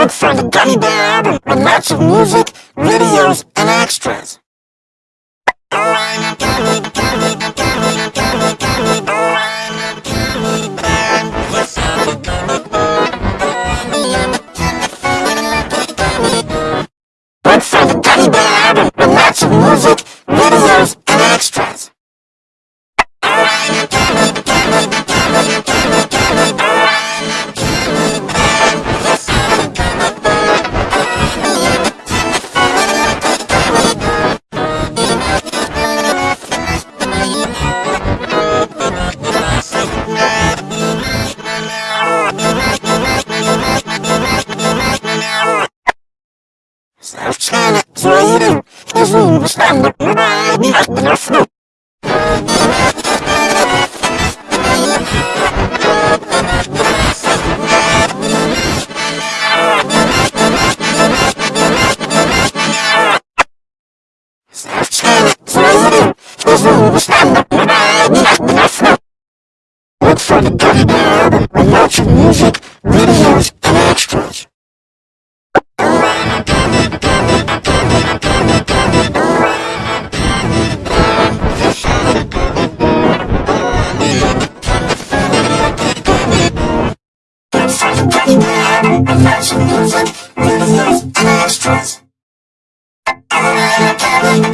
Look for the Gummy Bear album with lots of music, videos, and extras. Look にしたんだ。無駄に入ってます。Lots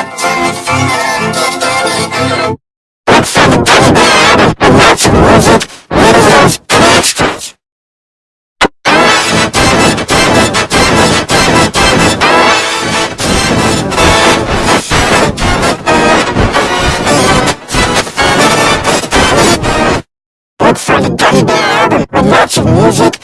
of lots of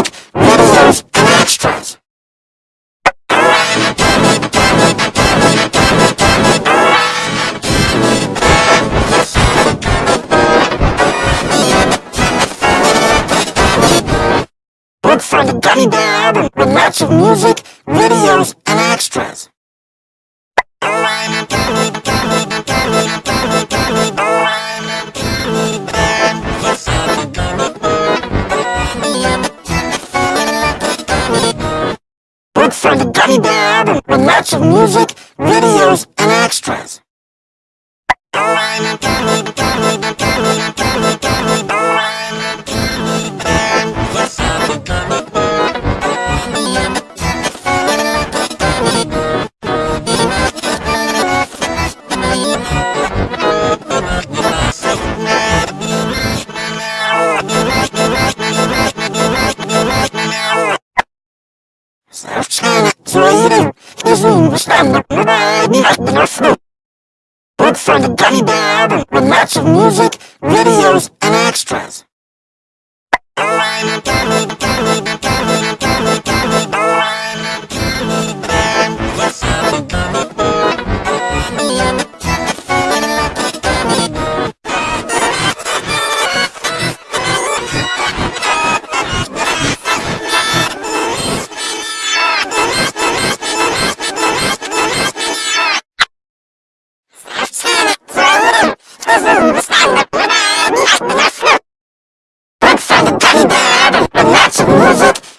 For the Gummy Bear album with lots of music, videos, and extras. For the Gummy Bear for the Gummy Bear album with lots of music, videos, and extras. Look for the Gummy Bear with lots of music, videos, Let's!